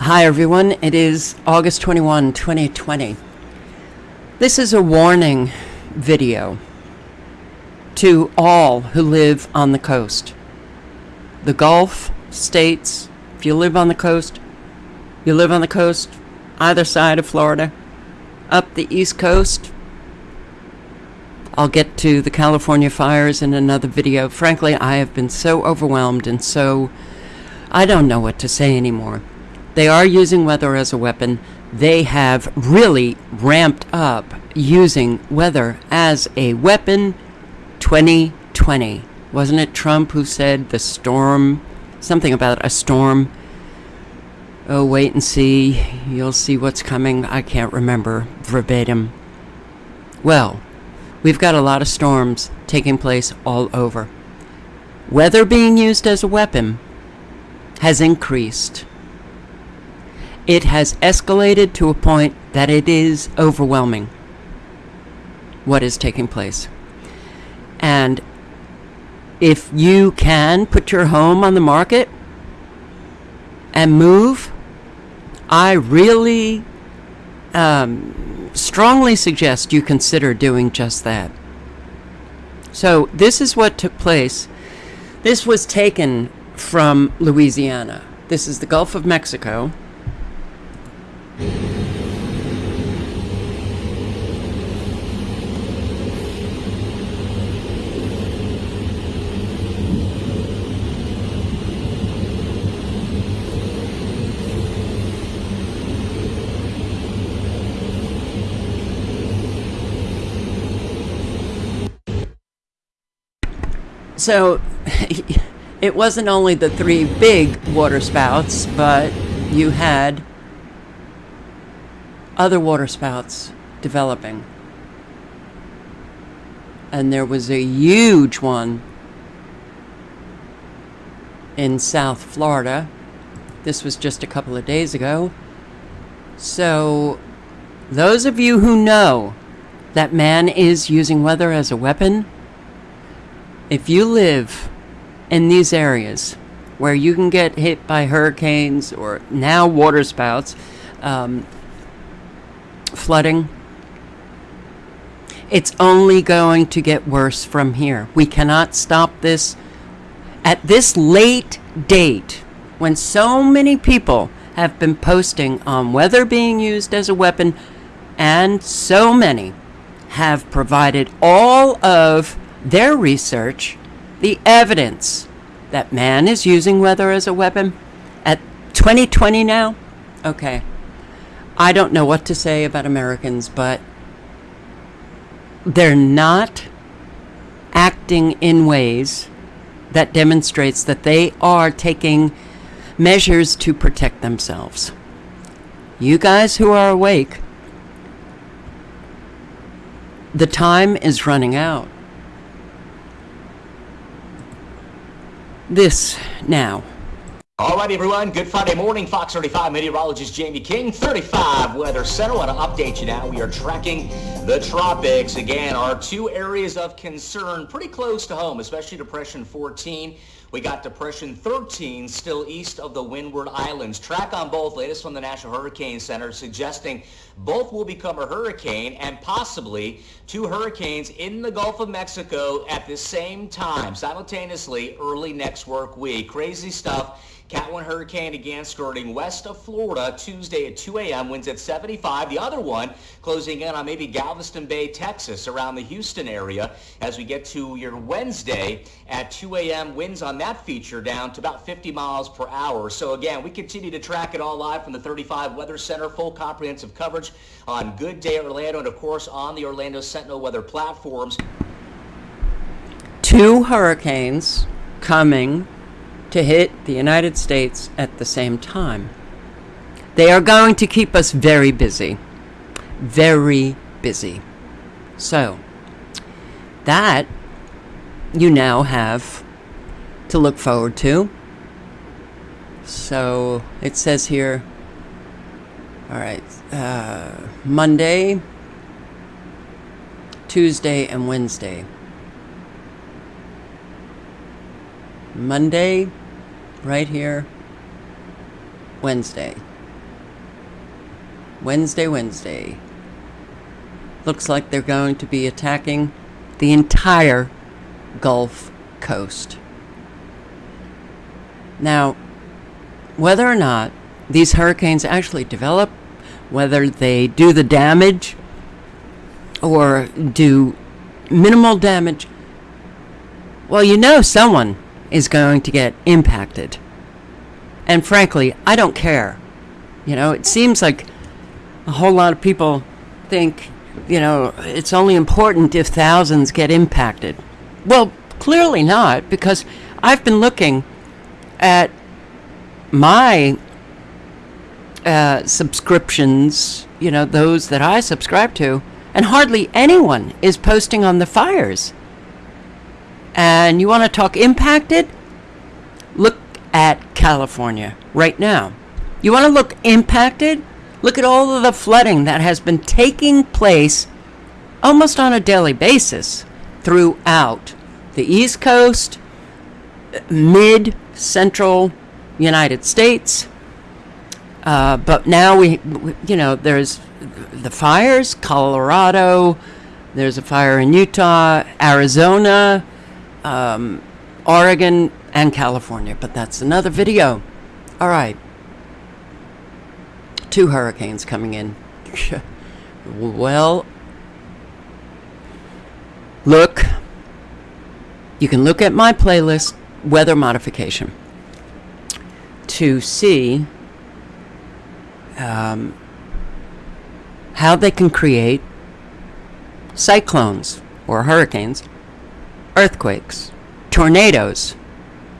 Hi, everyone. It is August 21, 2020. This is a warning video to all who live on the coast. The Gulf states, if you live on the coast, you live on the coast, either side of Florida, up the East Coast. I'll get to the California fires in another video. Frankly, I have been so overwhelmed and so. I don't know what to say anymore. They are using weather as a weapon. They have really ramped up using weather as a weapon 2020. Wasn't it Trump who said the storm, something about a storm? Oh, wait and see. You'll see what's coming. I can't remember verbatim. Well, we've got a lot of storms taking place all over. Weather being used as a weapon has increased it has escalated to a point that it is overwhelming what is taking place. And if you can put your home on the market and move, I really um, strongly suggest you consider doing just that. So, this is what took place. This was taken from Louisiana. This is the Gulf of Mexico. So it wasn't only the three big water spouts, but you had other water spouts developing. And there was a huge one in South Florida. This was just a couple of days ago. So, those of you who know that man is using weather as a weapon, if you live in these areas where you can get hit by hurricanes or now water spouts, um, flooding, it's only going to get worse from here. We cannot stop this at this late date when so many people have been posting on weather being used as a weapon and so many have provided all of their research, the evidence that man is using weather as a weapon at 2020 now? Okay. I don't know what to say about Americans, but they're not acting in ways that demonstrates that they are taking measures to protect themselves. You guys who are awake, the time is running out. This now. All right, everyone. Good Friday morning. Fox 35 meteorologist Jayme King, 35 Weather Center. Want to update you now. We are tracking the tropics. Again, our two areas of concern pretty close to home, especially Depression 14 we got Depression 13 still east of the Windward Islands. Track on both, latest from the National Hurricane Center, suggesting both will become a hurricane and possibly two hurricanes in the Gulf of Mexico at the same time, simultaneously early next work week. Crazy stuff. Cat 1 hurricane again skirting west of Florida Tuesday at 2 a.m. Winds at 75. The other one closing in on maybe Galveston Bay, Texas, around the Houston area as we get to your Wednesday at 2 a.m. Winds on that feature down to about 50 miles per hour. So again, we continue to track it all live from the 35 Weather Center. Full comprehensive coverage on Good Day Orlando and of course on the Orlando Sentinel weather platforms. Two hurricanes coming to hit the United States at the same time. They are going to keep us very busy. Very busy. So, that you now have to look forward to. So, it says here, all right, uh, Monday, Tuesday, and Wednesday. Monday, right here, Wednesday. Wednesday, Wednesday. Looks like they're going to be attacking the entire Gulf Coast. Now, whether or not these hurricanes actually develop, whether they do the damage or do minimal damage, well, you know someone is going to get impacted. And frankly, I don't care. You know, it seems like a whole lot of people think, you know, it's only important if thousands get impacted. Well, clearly not, because I've been looking at my uh, subscriptions, you know, those that I subscribe to, and hardly anyone is posting on the fires. And you want to talk impacted? Look at California right now. You want to look impacted? Look at all of the flooding that has been taking place almost on a daily basis throughout the East Coast, mid central United States. Uh, but now we, we, you know, there's the fires, Colorado, there's a fire in Utah, Arizona, um, Oregon, and California. But that's another video. All right. Two hurricanes coming in. well, look. You can look at my playlist, Weather Modification, to see um, how they can create cyclones or hurricanes, earthquakes, tornadoes,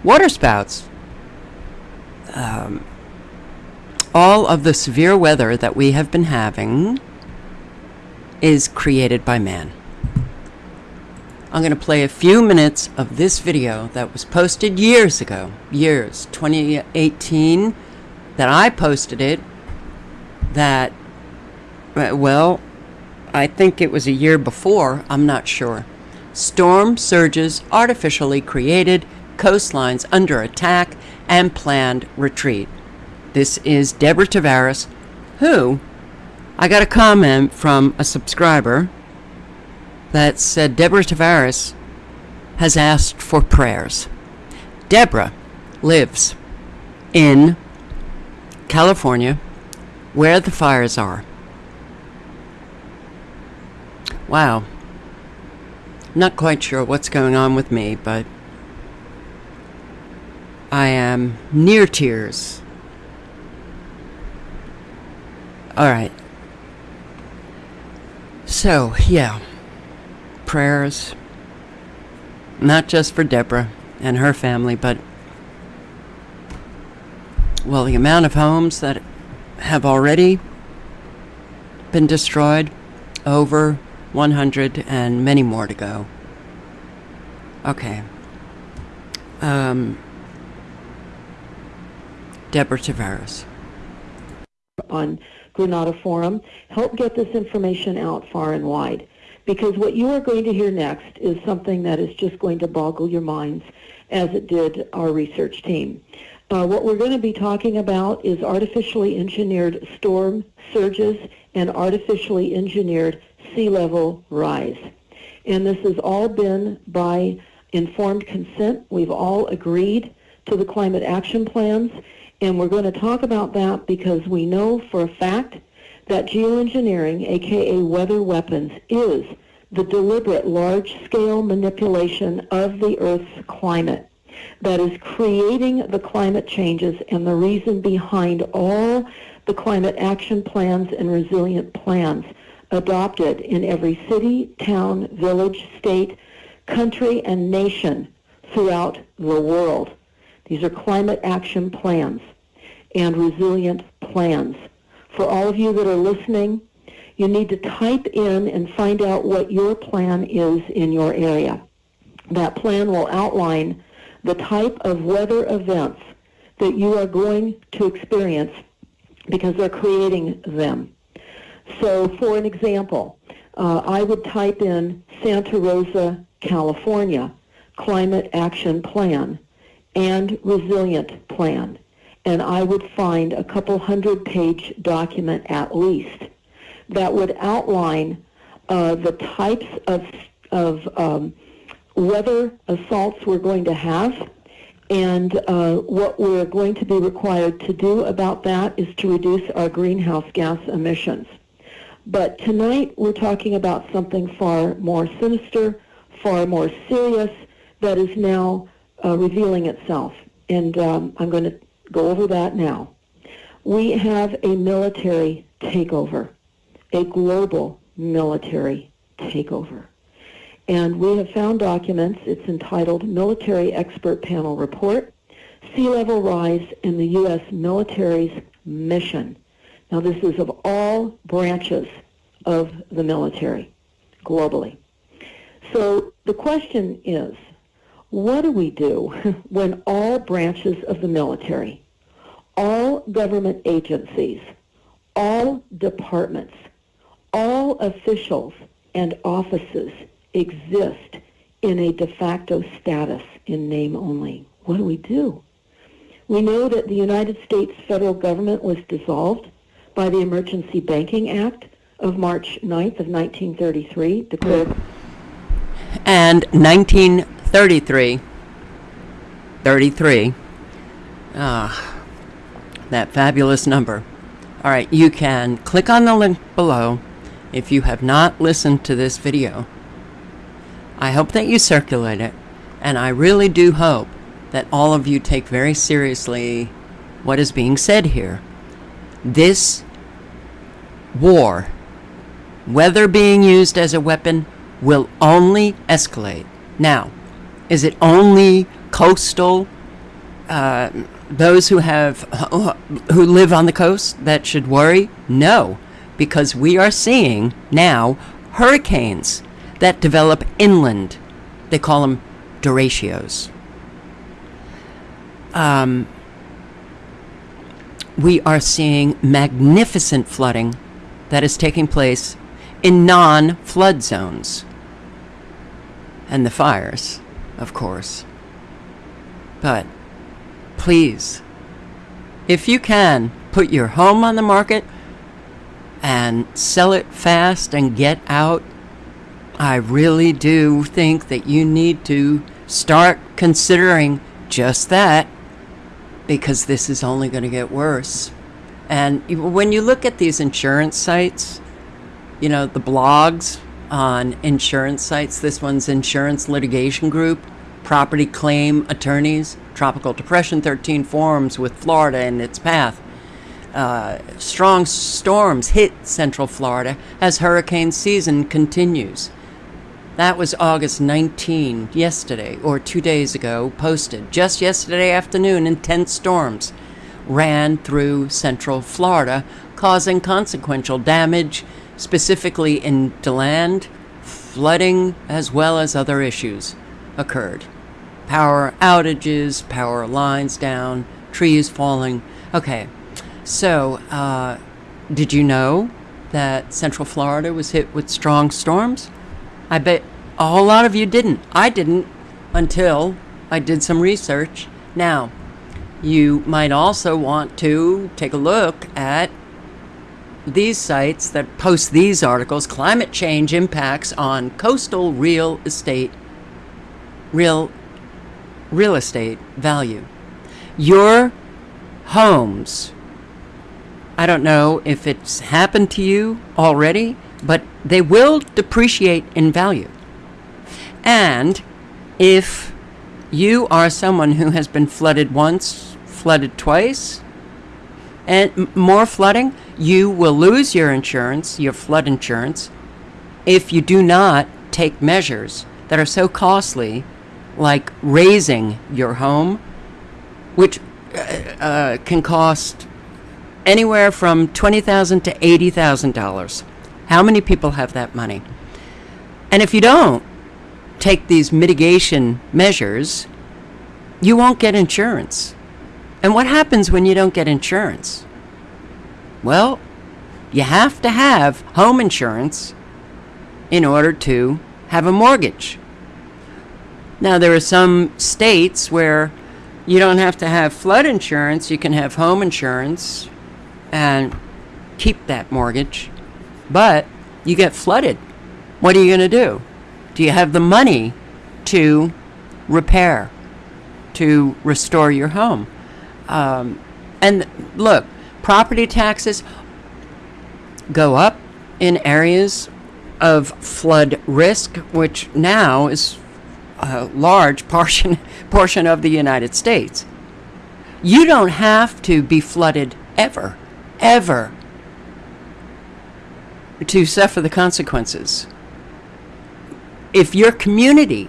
waterspouts, um, all of the severe weather that we have been having is created by man. I'm going to play a few minutes of this video that was posted years ago, years, 2018, that I posted it, that, uh, well, I think it was a year before, I'm not sure. Storm surges artificially created, coastlines under attack, and planned retreat. This is Deborah Tavares, who I got a comment from a subscriber that said Deborah Tavares has asked for prayers. Deborah lives in California where the fires are. Wow. Not quite sure what's going on with me, but I am near tears. All right. So, yeah prayers, not just for Deborah and her family, but, well, the amount of homes that have already been destroyed, over 100 and many more to go. Okay. Um, Deborah Tavares. On Granada Forum, help get this information out far and wide because what you are going to hear next is something that is just going to boggle your minds as it did our research team. Uh, what we're going to be talking about is artificially engineered storm surges and artificially engineered sea level rise. And this has all been by informed consent. We've all agreed to the climate action plans, and we're going to talk about that because we know for a fact that geoengineering, aka weather weapons, is the deliberate large-scale manipulation of the Earth's climate that is creating the climate changes and the reason behind all the climate action plans and resilient plans adopted in every city, town, village, state, country, and nation throughout the world. These are climate action plans and resilient plans for all of you that are listening, you need to type in and find out what your plan is in your area. That plan will outline the type of weather events that you are going to experience because they're creating them. So for an example, uh, I would type in Santa Rosa, California, Climate Action Plan and Resilient Plan and I would find a couple hundred page document at least that would outline uh, the types of, of um, weather assaults we're going to have and uh, what we're going to be required to do about that is to reduce our greenhouse gas emissions. But tonight we're talking about something far more sinister, far more serious, that is now uh, revealing itself. And um, I'm going to go over that now. We have a military takeover, a global military takeover. And we have found documents. It's entitled Military Expert Panel Report, Sea Level Rise in the U.S. Military's Mission. Now, this is of all branches of the military globally. So the question is, what do we do when all branches of the military, all government agencies, all departments, all officials and offices exist in a de facto status in name only. What do we do? We know that the United States federal government was dissolved by the Emergency Banking Act of March 9th of 1933, declared And 1933, 33, ah, that fabulous number. All right, you can click on the link below if you have not listened to this video. I hope that you circulate it, and I really do hope that all of you take very seriously what is being said here. This war, whether being used as a weapon, will only escalate. Now, is it only coastal, uh, those who have who live on the coast that should worry? No, because we are seeing now hurricanes that develop inland. They call them derechos. Um, we are seeing magnificent flooding that is taking place in non flood zones. And the fires, of course. But please, if you can, put your home on the market and sell it fast and get out I really do think that you need to start considering just that because this is only going to get worse. And when you look at these insurance sites, you know, the blogs on insurance sites, this one's Insurance Litigation Group, Property Claim Attorneys, Tropical Depression 13 forums with Florida in its path. Uh, strong storms hit Central Florida as hurricane season continues. That was August 19, yesterday, or two days ago, posted. Just yesterday afternoon, intense storms ran through central Florida, causing consequential damage, specifically in DeLand. Flooding, as well as other issues, occurred. Power outages, power lines down, trees falling. Okay, so uh, did you know that Central Florida was hit with strong storms? I bet a whole lot of you didn't. I didn't until I did some research. Now, you might also want to take a look at these sites that post these articles climate change impacts on coastal real estate real real estate value your homes i don't know if it's happened to you already but they will depreciate in value. And if you are someone who has been flooded once, flooded twice, and more flooding, you will lose your insurance, your flood insurance, if you do not take measures that are so costly, like raising your home, which uh, uh, can cost anywhere from 20,000 to eighty thousand dollars. How many people have that money? And if you don't take these mitigation measures, you won't get insurance. And what happens when you don't get insurance? Well, you have to have home insurance in order to have a mortgage. Now, there are some states where You don't have to have flood insurance. You can have home insurance and keep that mortgage. But you get flooded. What are you going to do? Do you have the money to repair, to restore your home? Um, and look, property taxes go up in areas of flood risk, which now is a large portion portion of the United States. You don't have to be flooded ever, ever to suffer the consequences. If your community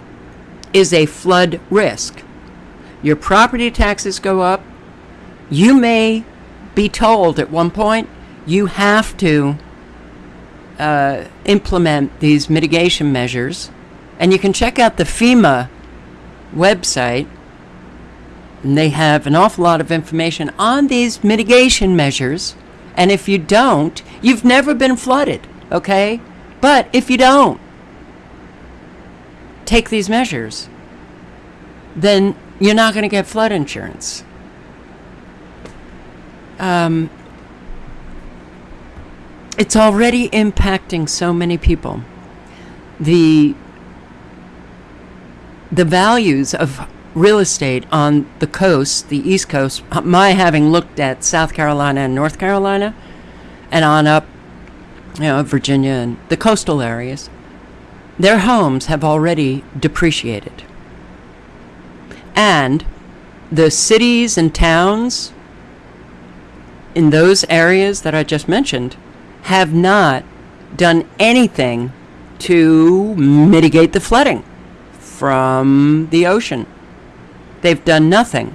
is a flood risk, your property taxes go up, you may be told at one point you have to uh, implement these mitigation measures. And you can check out the FEMA website, and they have an awful lot of information on these mitigation measures. And if you don't, you've never been flooded, okay? But if you don't take these measures, then you're not going to get flood insurance. Um, it's already impacting so many people. The the values of real estate on the coast, the East Coast, my having looked at South Carolina and North Carolina, and on up, you know, Virginia and the coastal areas, their homes have already depreciated. And the cities and towns in those areas that I just mentioned have not done anything to mitigate the flooding from the ocean. They've done nothing.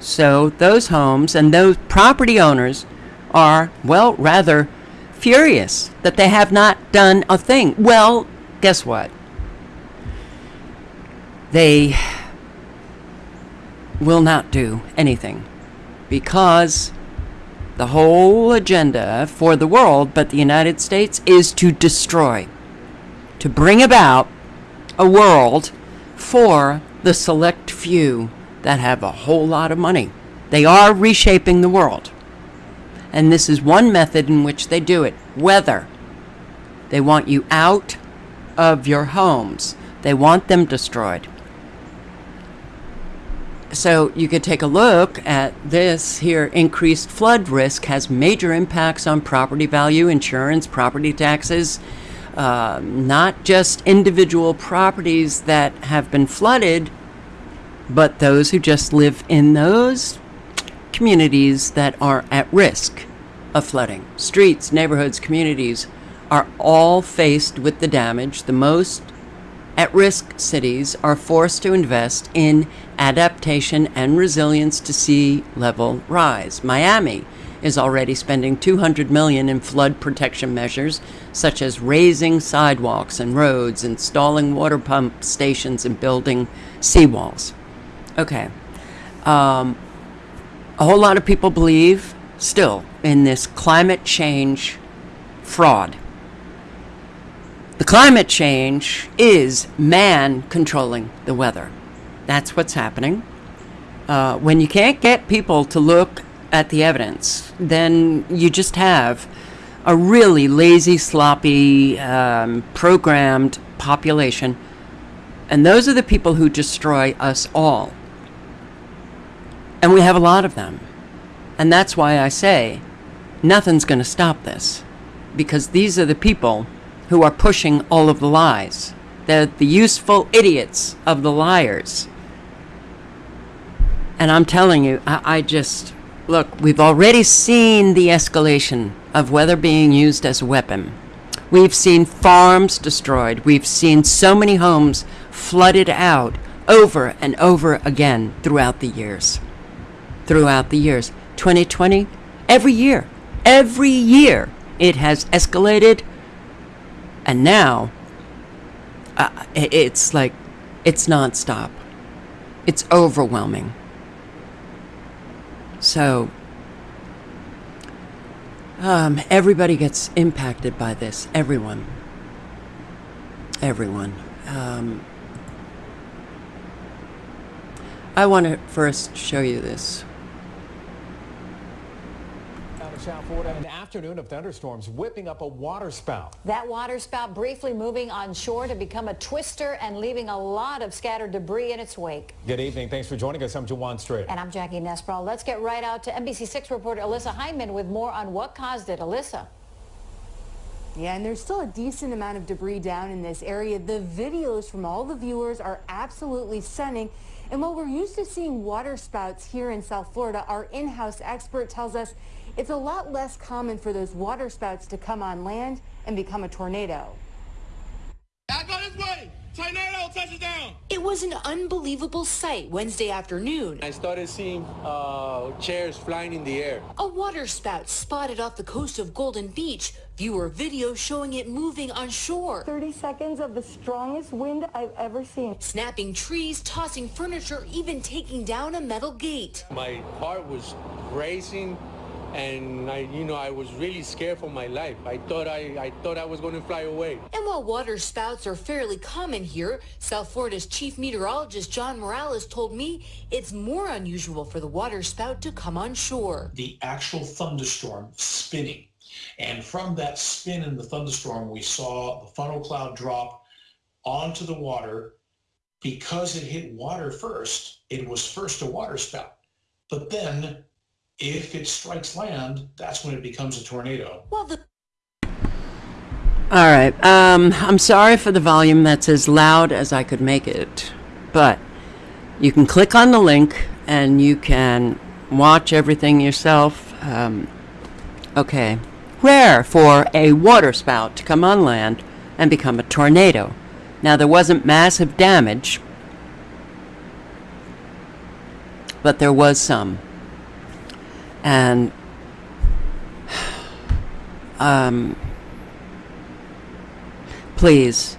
So those homes and those property owners are, well, rather furious that they have not done a thing. Well, guess what? They will not do anything because the whole agenda for the world, but the United States, is to destroy, to bring about a world for the select few that have a whole lot of money. They are reshaping the world. And this is one method in which they do it weather. They want you out of your homes, they want them destroyed. So you could take a look at this here. Increased flood risk has major impacts on property value, insurance, property taxes, uh, not just individual properties that have been flooded, but those who just live in those communities that are at risk of flooding. Streets, neighborhoods, communities are all faced with the damage. The most at risk cities are forced to invest in adaptation and resilience to sea level rise. Miami is already spending 200 million in flood protection measures such as raising sidewalks and roads, installing water pump stations and building seawalls. Okay. Um, a whole lot of people believe still in this climate change fraud. The climate change is man controlling the weather. That's what's happening. Uh, when you can't get people to look at the evidence, then you just have a really lazy, sloppy, um, programmed population. And those are the people who destroy us all. And we have a lot of them. And that's why I say nothing's going to stop this. Because these are the people who are pushing all of the lies. They're the useful idiots of the liars. And I'm telling you, I, I just look, we've already seen the escalation of weather being used as a weapon. We've seen farms destroyed. We've seen so many homes flooded out over and over again throughout the years. Throughout the years. 2020, every year, every year, it has escalated and now, uh, it's like, it's nonstop. It's overwhelming. So, um, everybody gets impacted by this. Everyone. Everyone. Um, I want to first show you this. Out of South Florida, an afternoon of thunderstorms whipping up a waterspout. That waterspout briefly moving on shore to become a twister and leaving a lot of scattered debris in its wake. Good evening. Thanks for joining us. I'm Jawan Strader. And I'm Jackie Nespral. Let's get right out to NBC6 reporter Alyssa Hyman with more on what caused it. Alyssa. Yeah, and there's still a decent amount of debris down in this area. The videos from all the viewers are absolutely stunning. And while we're used to seeing water spouts here in South Florida, our in-house expert tells us it's a lot less common for those water spouts to come on land and become a tornado. I go this way. Tornado touches down. It was an unbelievable sight Wednesday afternoon. I started seeing uh, chairs flying in the air. A water spout spotted off the coast of Golden Beach. Viewer video showing it moving on shore. 30 seconds of the strongest wind I've ever seen. Snapping trees, tossing furniture, even taking down a metal gate. My heart was racing and I, you know, I was really scared for my life. I thought I, I thought I was going to fly away. And while water spouts are fairly common here, South Florida's chief meteorologist John Morales told me it's more unusual for the water spout to come on shore. The actual thunderstorm spinning. And from that spin in the thunderstorm, we saw the funnel cloud drop onto the water. Because it hit water first, it was first a water spout. But then if it strikes land, that's when it becomes a tornado. Well, the All right. Um, I'm sorry for the volume that's as loud as I could make it, but you can click on the link and you can watch everything yourself. Um, okay. Rare for a waterspout to come on land and become a tornado. Now, there wasn't massive damage, but there was some. And um, please,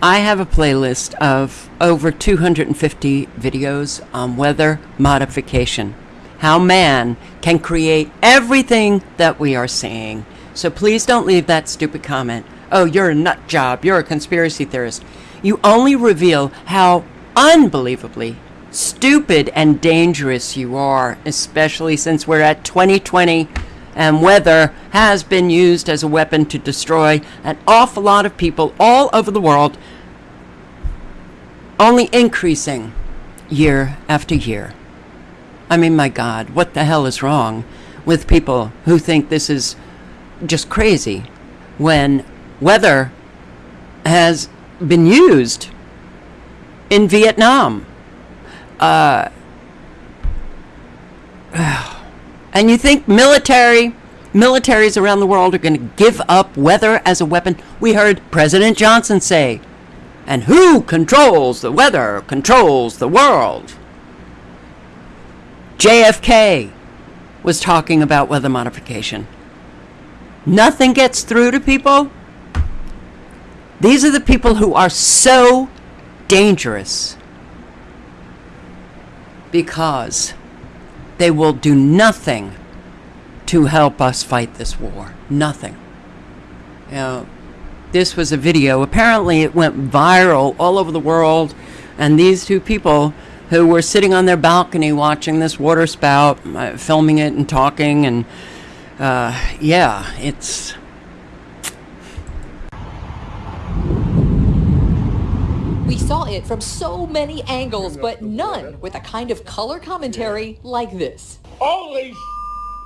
I have a playlist of over 250 videos on weather modification, how man can create everything that we are seeing. So please don't leave that stupid comment. Oh, you're a nut job. You're a conspiracy theorist. You only reveal how unbelievably stupid and dangerous you are, especially since we're at 2020 and weather has been used as a weapon to destroy an awful lot of people all over the world, only increasing year after year. I mean, my God, what the hell is wrong with people who think this is just crazy when weather has been used in Vietnam? Uh, and you think military militaries around the world are going to give up weather as a weapon? We heard President Johnson say, and who controls the weather controls the world. JFK was talking about weather modification. Nothing gets through to people. These are the people who are so dangerous because they will do nothing to help us fight this war. Nothing. This was a video. Apparently, it went viral all over the world, and these two people who were sitting on their balcony watching this water spout, uh, filming it and talking, and uh, yeah, it's. We saw it from so many angles, but none with a kind of color commentary like this. Holy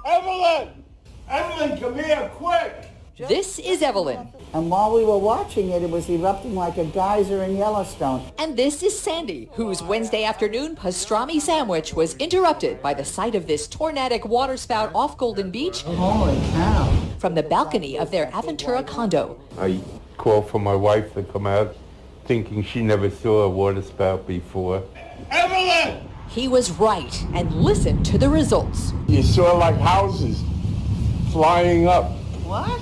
Evelyn! Evelyn, come here, quick! This is Evelyn. And while we were watching it, it was erupting like a geyser in Yellowstone. And this is Sandy, whose Wednesday afternoon pastrami sandwich was interrupted by the sight of this tornadic waterspout off Golden Beach. Holy cow. From the balcony of their Aventura condo. I called for my wife to come out, thinking she never saw a waterspout before. Evelyn! He was right, and listen to the results. You saw like houses flying up. What?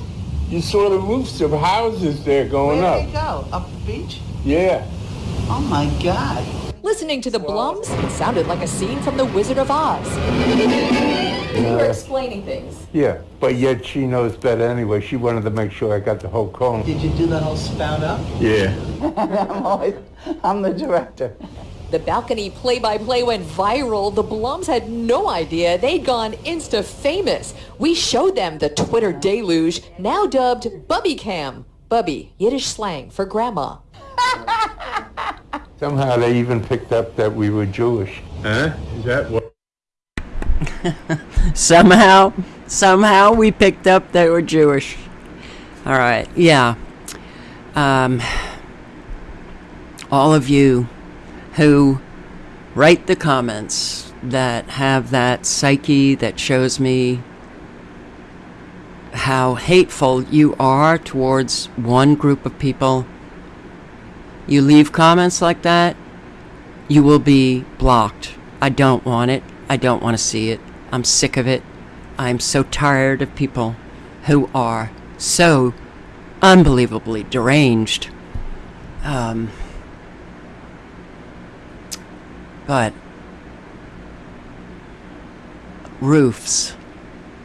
You saw the roofs of houses there going Where up. did they go? Up the beach? Yeah. Oh my God. Listening to the Blums, it sounded like a scene from The Wizard of Oz. You were explaining things. Yeah, but yet she knows better anyway. She wanted to make sure I got the whole cone. Did you do the whole spout up? Yeah. I'm always, I'm the director. The balcony play-by-play went viral. The Blums had no idea they'd gone insta-famous. We showed them the Twitter deluge, now dubbed Bubby Cam. Bubby, Yiddish slang for grandma. Somehow they even picked up that we were Jewish. Huh? Is that what? somehow, somehow we picked up they were Jewish. All right, yeah. Um, all of you who write the comments that have that psyche that shows me how hateful you are towards one group of people. You leave comments like that, you will be blocked. I don't want it. I don't want to see it. I'm sick of it. I'm so tired of people who are so unbelievably deranged. Um, but roofs,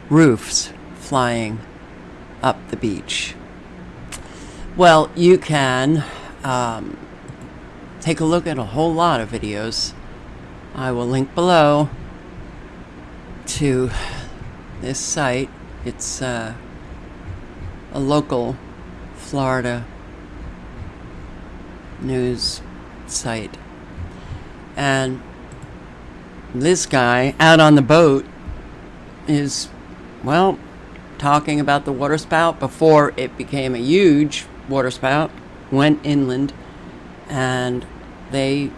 roofs flying up the beach. Well, you can um, take a look at a whole lot of videos. I will link below to this site. It's uh, a local Florida news site. And this guy out on the boat is, well, talking about the waterspout before it became a huge waterspout, went inland, and they,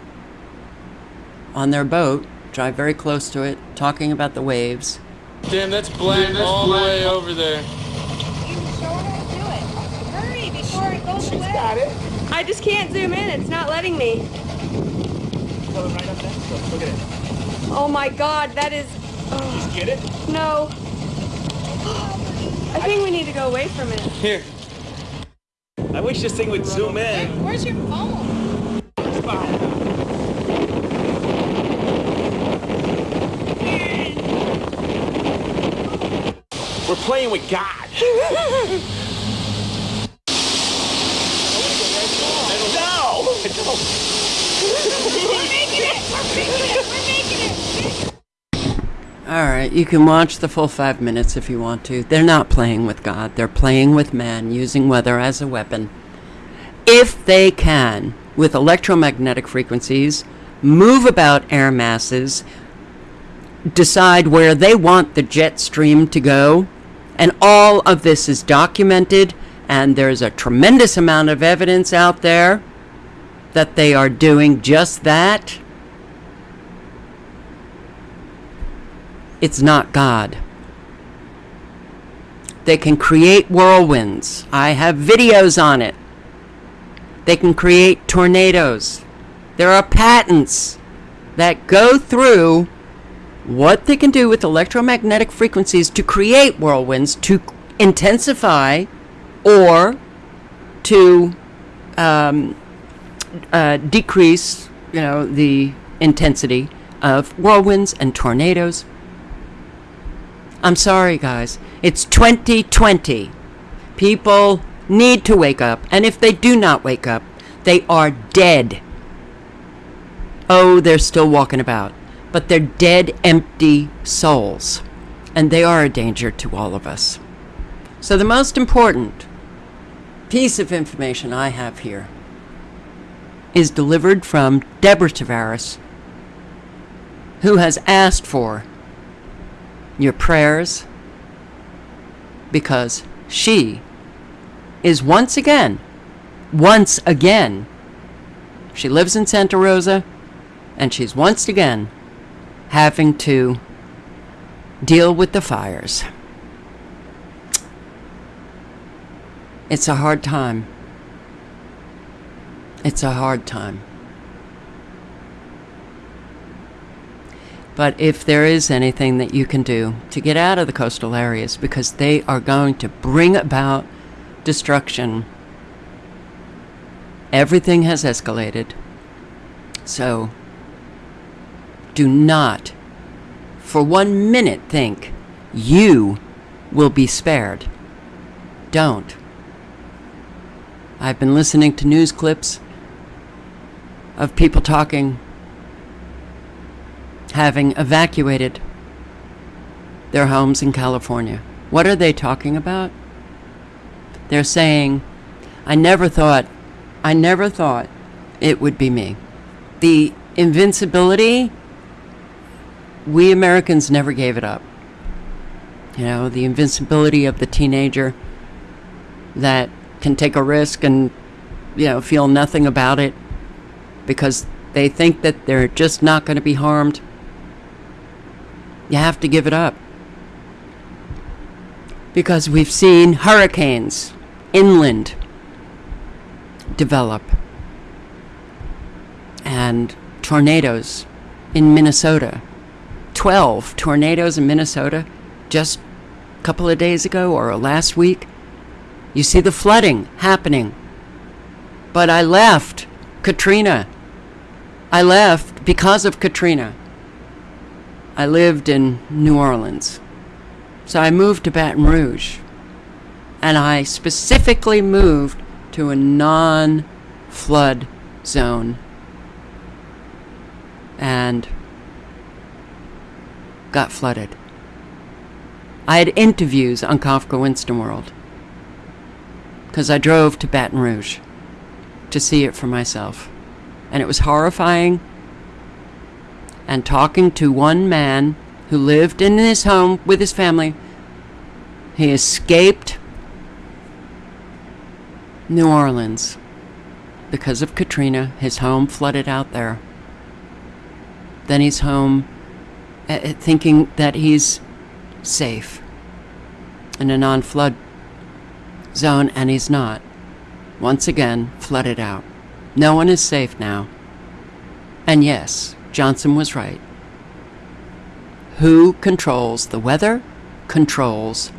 on their boat, drive very close to it, talking about the waves. Damn, that's black Damn, that's all black. the way over there. You sure I do it? Hurry before it goes away. got it. I just can't zoom in. It's not letting me. Right up there. Look at it. Oh my god, that is... Oh. Just get it? No. I think we need to go away from it. Here. I wish this thing would zoom in. Where's your phone? Playing with God. no! We're making it. We're making it. We're making it. Alright, you can watch the full five minutes if you want to. They're not playing with God, they're playing with man, using weather as a weapon. If they can, with electromagnetic frequencies, move about air masses, decide where they want the jet stream to go, and all of this is documented, and there's a tremendous amount of evidence out there that they are doing just that, it's not God. They can create whirlwinds. I have videos on it. They can create tornadoes. There are patents that go through what they can do with electromagnetic frequencies to create whirlwinds, to intensify, or to um, uh, decrease, you know, the intensity of whirlwinds and tornadoes. I'm sorry, guys. It's 2020. People need to wake up, and if they do not wake up, they are dead. Oh, they're still walking about, but they're dead, empty souls, and they are a danger to all of us. So, the most important piece of information I have here is delivered from Deborah Tavares, who has asked for your prayers because she is once again, once again, she lives in Santa Rosa and she's once again having to deal with the fires. It's a hard time. It's a hard time. But if there is anything that you can do to get out of the coastal areas, because they are going to bring about destruction, everything has escalated. So do not for one minute think you will be spared. Don't. I've been listening to news clips of people talking having evacuated their homes in California. What are they talking about? They're saying, I never thought, I never thought it would be me. The invincibility, we Americans never gave it up. You know, the invincibility of the teenager that can take a risk and, you know, feel nothing about it because they think that they're just not going to be harmed. You have to give it up. Because we've seen hurricanes inland develop and tornadoes in Minnesota. 12 tornadoes in Minnesota just a couple of days ago or last week. You see the flooding happening. But I left Katrina. I left because of Katrina. I lived in New Orleans. So I moved to Baton Rouge. And I specifically moved to a non flood zone. And got flooded. I had interviews on Kafka Winston World because I drove to Baton Rouge to see it for myself. And it was horrifying. And talking to one man who lived in his home with his family, he escaped New Orleans because of Katrina. His home flooded out there. Then he's home uh, thinking that he's safe in a non flood zone, and he's not. Once again, flooded out. No one is safe now. And yes, Johnson was right. Who controls the weather controls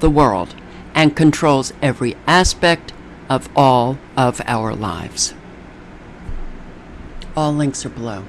the world and controls every aspect of all of our lives. All links are below.